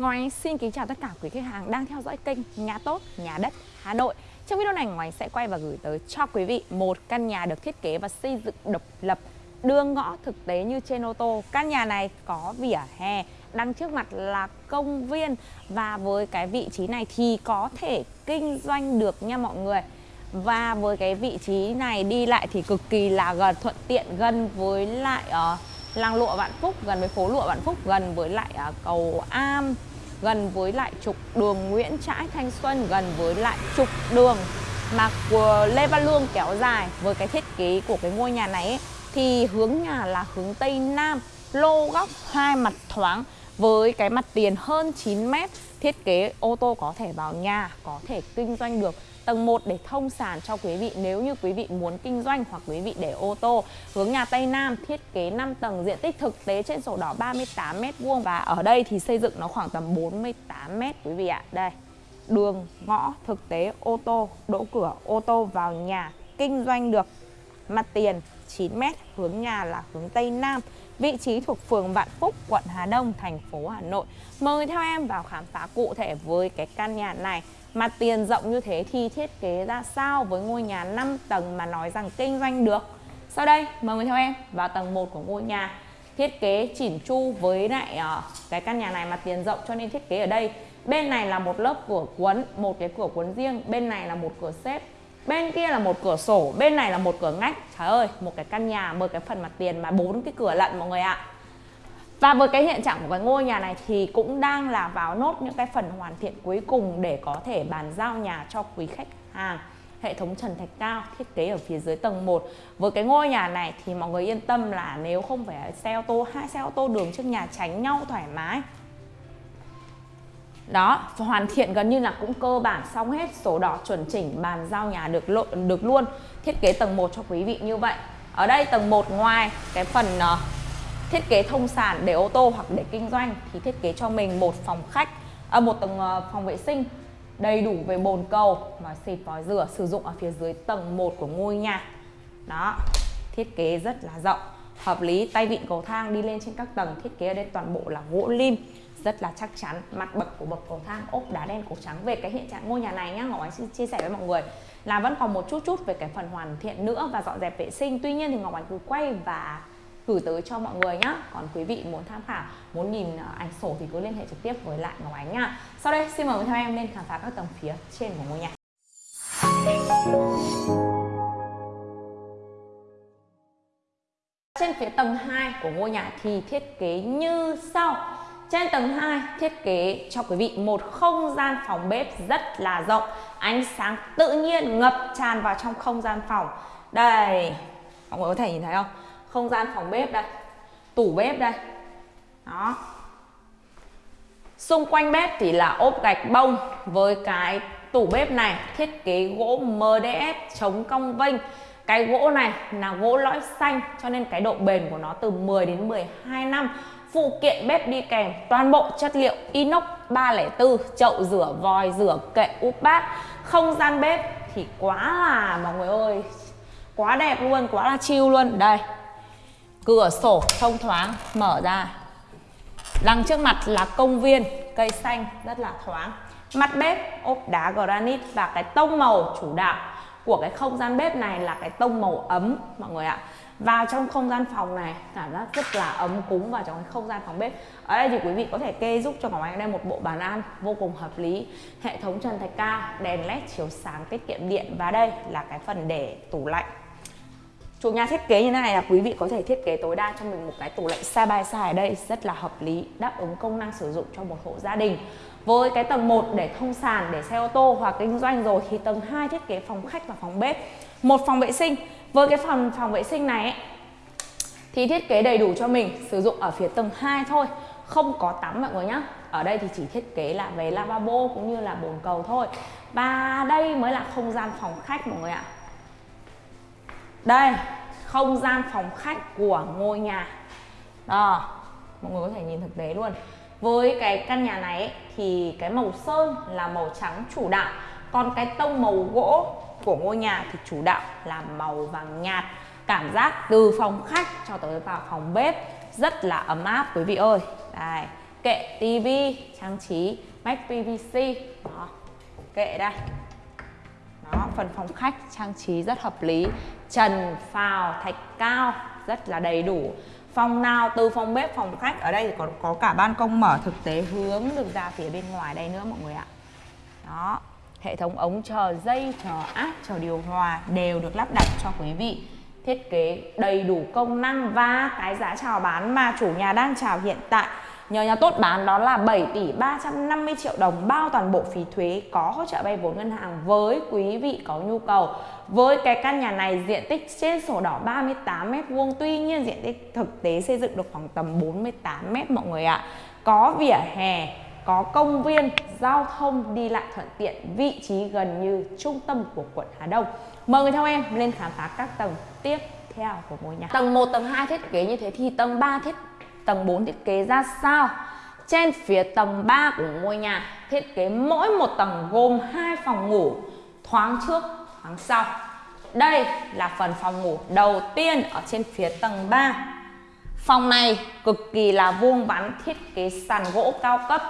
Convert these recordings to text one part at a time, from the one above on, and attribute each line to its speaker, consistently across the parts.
Speaker 1: Ngoài xin kính chào tất cả quý khách hàng đang theo dõi kênh Nhà Tốt, Nhà Đất Hà Nội. Trong video này Ngoài sẽ quay và gửi tới cho quý vị một căn nhà được thiết kế và xây dựng độc lập đưa ngõ thực tế như trên ô tô. Căn nhà này có vỉa hè, đằng trước mặt là công viên và với cái vị trí này thì có thể kinh doanh được nha mọi người. Và với cái vị trí này đi lại thì cực kỳ là gần thuận tiện gần với lại uh, làng lụa Vạn Phúc, gần với phố lụa Vạn Phúc, gần với lại uh, cầu Am, gần với lại trục đường Nguyễn Trãi Thanh Xuân, gần với lại trục đường mà của Lê Văn Lương kéo dài với cái thiết kế của cái ngôi nhà này ấy, thì hướng nhà là hướng Tây Nam, lô góc hai mặt thoáng với cái mặt tiền hơn 9 mét thiết kế ô tô có thể vào nhà, có thể kinh doanh được. Tầng 1 để thông sàn cho quý vị nếu như quý vị muốn kinh doanh hoặc quý vị để ô tô. Hướng nhà Tây Nam thiết kế 5 tầng diện tích thực tế trên sổ đỏ 38 m2 và ở đây thì xây dựng nó khoảng tầm 48 m quý vị ạ. Đây. Đường ngõ thực tế ô tô, đỗ cửa ô tô vào nhà kinh doanh được. Mặt tiền 9 m, hướng nhà là hướng Tây Nam. Vị trí thuộc phường Vạn Phúc, quận Hà Đông, thành phố Hà Nội. Mời theo em vào khám phá cụ thể với cái căn nhà này. Mặt tiền rộng như thế thì thiết kế ra sao với ngôi nhà 5 tầng mà nói rằng kinh doanh được Sau đây mời người theo em vào tầng 1 của ngôi nhà Thiết kế chỉn chu với lại ờ, cái căn nhà này mặt tiền rộng cho nên thiết kế ở đây Bên này là một lớp cửa cuốn, một cái cửa cuốn riêng Bên này là một cửa xếp Bên kia là một cửa sổ, bên này là một cửa ngách. Trời ơi, một cái căn nhà một cái phần mặt tiền mà bốn cái cửa lận mọi người ạ. Và với cái hiện trạng của cái ngôi nhà này thì cũng đang là vào nốt những cái phần hoàn thiện cuối cùng để có thể bàn giao nhà cho quý khách hàng. Hệ thống trần thạch cao thiết kế ở phía dưới tầng 1 với cái ngôi nhà này thì mọi người yên tâm là nếu không phải xe ô tô hai xe ô tô đường trước nhà tránh nhau thoải mái đó hoàn thiện gần như là cũng cơ bản xong hết sổ đỏ chuẩn chỉnh bàn giao nhà được lộ, được luôn. Thiết kế tầng 1 cho quý vị như vậy. Ở đây tầng 1 ngoài cái phần uh, thiết kế thông sản để ô tô hoặc để kinh doanh thì thiết kế cho mình một phòng khách à, một tầng uh, phòng vệ sinh đầy đủ về bồn cầu và xịt vòi rửa sử dụng ở phía dưới tầng 1 của ngôi nhà. Đó thiết kế rất là rộng hợp lý. Tay vịn cầu thang đi lên trên các tầng thiết kế ở đây toàn bộ là gỗ lim rất là chắc chắn. Mặt bậc của bậc cầu thang, ốp đá đen, cổ trắng về cái hiện trạng ngôi nhà này nhá. Ngọc ánh xin chia sẻ với mọi người là vẫn còn một chút chút về cái phần hoàn thiện nữa và dọn dẹp vệ sinh. Tuy nhiên thì ngọc ánh cứ quay và gửi tới cho mọi người nhá. Còn quý vị muốn tham khảo, muốn nhìn ờ, ảnh sổ thì cứ liên hệ trực tiếp với lại Ngọc Ánh nha sau đây, xin mời theo em lên khám phá các tầng phía trên của ngôi nhà. Trên phía tầng 2 của ngôi nhà thì thiết kế như sau. Trên tầng 2 thiết kế cho quý vị một không gian phòng bếp rất là rộng. Ánh sáng tự nhiên ngập tràn vào trong không gian phòng. Đây, mọi người có thể nhìn thấy không? không gian phòng bếp đây tủ bếp đây. Đó. Xung quanh bếp thì là ốp gạch bông với cái tủ bếp này thiết kế gỗ MDF chống cong vênh. Cái gỗ này là gỗ lõi xanh cho nên cái độ bền của nó từ 10 đến 12 năm phụ kiện bếp đi kèm, toàn bộ chất liệu inox 304 chậu rửa vòi, rửa kệ úp bát. Không gian bếp thì quá là, mọi người ơi, quá đẹp luôn, quá là chill luôn. Đây, cửa sổ thông thoáng, mở ra. Đằng trước mặt là công viên, cây xanh, rất là thoáng. Mặt bếp, ốp đá granite và cái tông màu chủ đạo của cái không gian bếp này là cái tông màu ấm, mọi người ạ vào trong không gian phòng này cảm giác rất là ấm cúng vào trong cái không gian phòng bếp ở đây thì quý vị có thể kê giúp cho Ngọc Anh đây một bộ bàn ăn vô cùng hợp lý hệ thống trần thạch cao đèn led chiếu sáng tiết kiệm điện và đây là cái phần để tủ lạnh Chủ nhà thiết kế như thế này là quý vị có thể thiết kế tối đa cho mình một cái tủ lạnh side by side ở đây rất là hợp lý, đáp ứng công năng sử dụng cho một hộ gia đình. Với cái tầng 1 để thông sàn, để xe ô tô hoặc kinh doanh rồi thì tầng 2 thiết kế phòng khách và phòng bếp. Một phòng vệ sinh. Với cái phòng phòng vệ sinh này ấy, thì thiết kế đầy đủ cho mình sử dụng ở phía tầng 2 thôi không có tắm mọi người nhá. Ở đây thì chỉ thiết kế là về lavabo cũng như là bồn cầu thôi. Và đây mới là không gian phòng khách mọi người ạ. Đây không gian phòng khách của ngôi nhà. Đó mọi người có thể nhìn thực tế luôn. Với cái căn nhà này ấy, thì cái màu sơn là màu trắng chủ đạo còn cái tông màu gỗ của ngôi nhà thì chủ đạo là màu vàng nhạt. Cảm giác từ phòng khách cho tới vào phòng bếp rất là ấm áp, quý vị ơi. Đây, kệ tivi trang trí mách PVC đó, kệ đây. Đó, phần phòng khách trang trí rất hợp lý. Trần phào thạch cao, rất là đầy đủ. Phòng nào từ phòng bếp, phòng khách, ở đây thì còn có cả ban công mở, thực tế hướng, được ra phía bên ngoài đây nữa, mọi người ạ. Đó hệ thống ống chờ dây chờ áp chờ điều hòa đều được lắp đặt cho quý vị thiết kế đầy đủ công năng và cái giá chào bán mà chủ nhà đang chào hiện tại Nhờ nhà tốt bán đó là 7 tỷ 350 triệu đồng bao toàn bộ phí thuế có hỗ trợ vay vốn ngân hàng với quý vị có nhu cầu. Với cái căn nhà này diện tích trên sổ đỏ 38 m2 tuy nhiên diện tích thực tế xây dựng được khoảng tầm 48 m mọi người ạ. Có vỉa hè, có công viên, giao thông đi lại thuận tiện, vị trí gần như trung tâm của quận Hà Đông. Mời người theo em lên khám phá các tầng tiếp theo của ngôi nhà. Tầng 1, tầng 2 thiết kế như thế thì tầng 3 thiết tầng 4 thiết kế ra sao trên phía tầng 3 của ngôi nhà thiết kế mỗi một tầng gồm hai phòng ngủ thoáng trước thoáng sau đây là phần phòng ngủ đầu tiên ở trên phía tầng 3 phòng này cực kỳ là vuông vắn thiết kế sàn gỗ cao cấp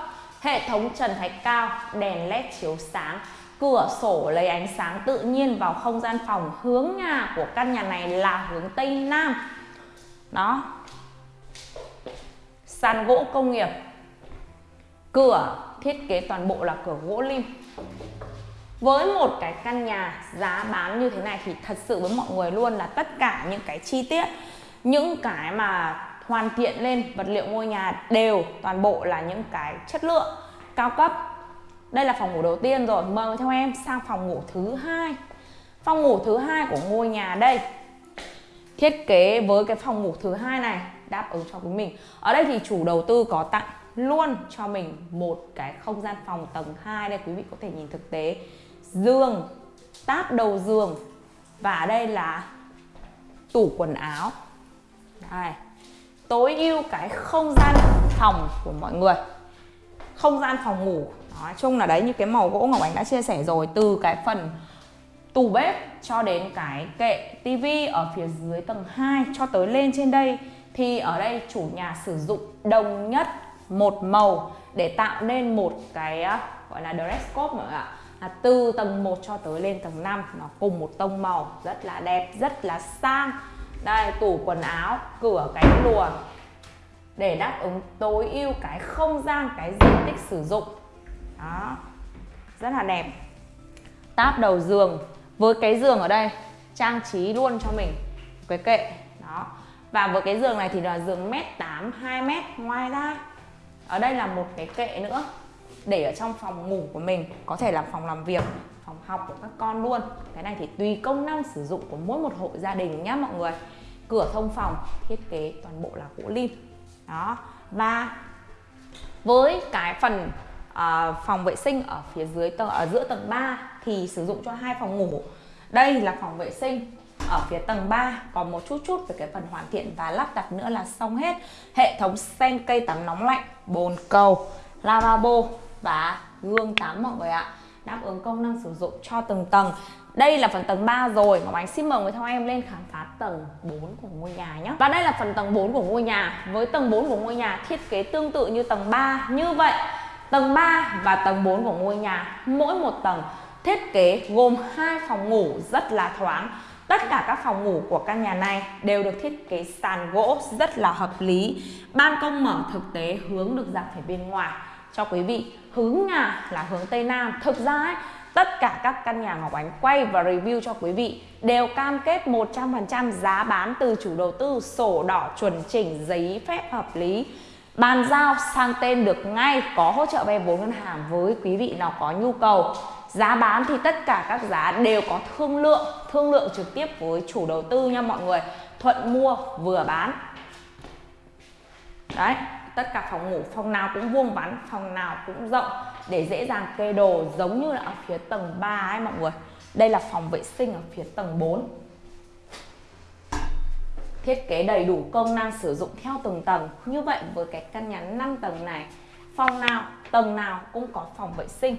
Speaker 1: hệ thống trần thạch cao, đèn led chiếu sáng. Cửa sổ lấy ánh sáng tự nhiên vào không gian phòng. Hướng nhà của căn nhà này là hướng tây nam. Đó. Sàn gỗ công nghiệp. Cửa thiết kế toàn bộ là cửa gỗ lim. Với một cái căn nhà giá bán như thế này thì thật sự với mọi người luôn là tất cả những cái chi tiết, những cái mà hoàn thiện lên vật liệu ngôi nhà đều toàn bộ là những cái chất lượng cao cấp. Đây là phòng ngủ đầu tiên rồi. Mời theo em sang phòng ngủ thứ hai. Phòng ngủ thứ hai của ngôi nhà đây. Thiết kế với cái phòng ngủ thứ hai này đáp ứng cho quý mình. Ở đây thì chủ đầu tư có tặng luôn cho mình một cái không gian phòng tầng 2 đây quý vị có thể nhìn thực tế. Giường, táp đầu giường và đây là tủ quần áo. Đây tối ưu cái không gian phòng của mọi người. Không gian phòng ngủ. Nói chung là đấy, như cái màu gỗ Ngọc Ánh đã chia sẻ rồi, từ cái phần tủ bếp cho đến cái kệ tivi ở phía dưới tầng 2 cho tới lên trên đây, thì ở đây chủ nhà sử dụng đồng nhất một màu để tạo nên một cái à, gọi là dress code mọi người ạ. Là từ tầng 1 cho tới lên tầng 5 nó cùng một tông màu, rất là đẹp, rất là sang đây, tủ quần áo, cửa cánh lùa. Để đáp ứng tối ưu cái không gian, cái diện tích sử dụng. Đó. Rất là đẹp. Táp đầu giường. Với cái giường ở đây, trang trí luôn cho mình. Cái kệ. Đó. Và với cái giường này thì là giường mét 8 2 mét. Ngoài ra, ở đây là một cái kệ nữa để ở trong phòng ngủ của mình. Có thể là phòng làm việc học của các con luôn. Cái này thì tùy công năng sử dụng của mỗi một hộ gia đình nhé mọi người. Cửa thông phòng thiết kế toàn bộ là gỗ lim. Đó. Và với cái phần uh, phòng vệ sinh ở phía dưới tầng ở giữa tầng 3 thì sử dụng cho hai phòng ngủ. Đây là phòng vệ sinh ở phía tầng 3 còn một chút chút về cái phần hoàn thiện và lắp đặt nữa là xong hết. Hệ thống sen cây tắm nóng lạnh bồn cầu lavabo và gương tắm mọi người ạ đáp ứng công năng sử dụng cho từng tầng. Đây là phần tầng 3 rồi Ngọc Ánh xin mời người theo em lên khám phá tầng 4 của ngôi nhà nhé Và đây là phần tầng 4 của ngôi nhà. Với tầng 4 của ngôi nhà, thiết kế tương tự như tầng 3 Như vậy, tầng 3 và tầng 4 của ngôi nhà, Mỗi một tầng thiết kế gồm hai phòng ngủ rất là thoáng. Tất cả các phòng ngủ của căn nhà này đều được thiết kế sàn gỗ rất là hợp lý. Ban công mở thực tế hướng được ra phía bên ngoài cho quý vị. Hướng nhà là hướng Tây Nam. Thực ra ấy, tất cả các căn nhà Ngọc Ánh quay và review cho quý vị đều cam kết 100% giá bán từ chủ đầu tư, sổ đỏ chuẩn chỉnh, giấy phép hợp lý. Bàn giao sang tên được ngay, có hỗ trợ vay vốn ngân hàng với quý vị nào có nhu cầu. Giá bán thì tất cả các giá đều có thương lượng, thương lượng trực tiếp với chủ đầu tư nha mọi người. Thuận mua vừa bán. Đấy, tất cả phòng ngủ phòng nào cũng vuông vắn, phòng nào cũng rộng để dễ dàng kê đồ giống như là ở phía tầng 3 ấy mọi người. Đây là phòng vệ sinh ở phía tầng 4. Thiết kế đầy đủ công năng sử dụng theo từng tầng. Như vậy với cái căn nhà 5 tầng này, phòng nào, tầng nào cũng có phòng vệ sinh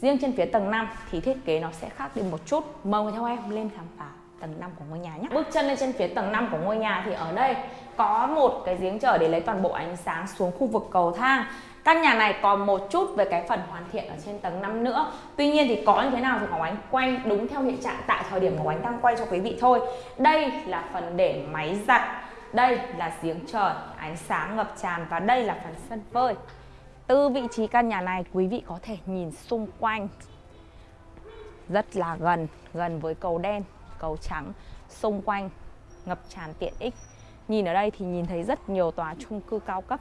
Speaker 1: Riêng trên phía tầng 5 thì thiết kế nó sẽ khác đi một chút. Mời theo em lên khám phá tầng 5 của ngôi nhà nhé Bước chân lên trên phía tầng 5 của ngôi nhà thì ở đây có một cái giếng trời để lấy toàn bộ ánh sáng xuống khu vực cầu thang. Căn nhà này còn một chút về cái phần hoàn thiện ở trên tầng 5 nữa. Tuy nhiên thì có như thế nào thì Ngọc Ánh quay đúng theo hiện trạng tại thời điểm Ngọc Ánh đang quay cho quý vị thôi. Đây là phần để máy giặt Đây là giếng trời, ánh sáng ngập tràn và đây là phần sân phơi. Từ vị trí căn nhà này quý vị có thể nhìn xung quanh. Rất là gần, gần với cầu đen, cầu trắng Xung quanh ngập tràn tiện ích. Nhìn ở đây thì nhìn thấy rất nhiều tòa chung cư cao cấp.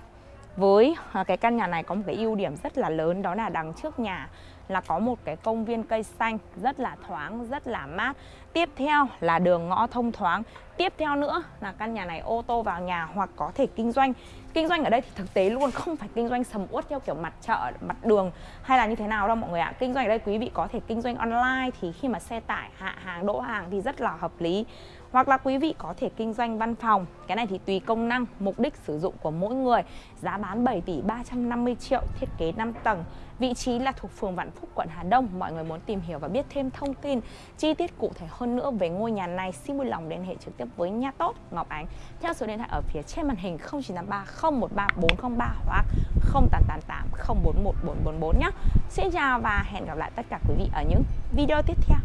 Speaker 1: Với à, cái căn nhà này có một cái ưu điểm rất là lớn, đó là đằng trước nhà là có một cái công viên cây xanh rất là thoáng, rất là mát. Tiếp theo là đường ngõ thông thoáng. Tiếp theo nữa là căn nhà này ô tô vào nhà hoặc có thể kinh doanh. Kinh doanh ở đây thì thực tế luôn không phải kinh doanh sầm uất theo kiểu mặt chợ, mặt đường hay là như thế nào đâu mọi người ạ. Kinh doanh ở đây quý vị có thể kinh doanh online thì khi mà xe tải hạ hàng đỗ hàng thì rất là hợp lý hoặc là quý vị có thể kinh doanh văn phòng, cái này thì tùy công năng, mục đích sử dụng của mỗi người. Giá bán 7 tỷ 350 triệu, thiết kế 5 tầng. Vị trí là thuộc phường Vạn Phúc, quận Hà Đông. Mọi người muốn tìm hiểu và biết thêm thông tin, chi tiết cụ thể hơn nữa về ngôi nhà này, xin vui lòng liên hệ trực tiếp với nhà tốt, Ngọc Ánh. Theo số điện thoại ở phía trên màn hình 0983 013 403 hoặc 0888 041 444 nhé. Xin chào và hẹn gặp lại tất cả quý vị ở những video tiếp theo.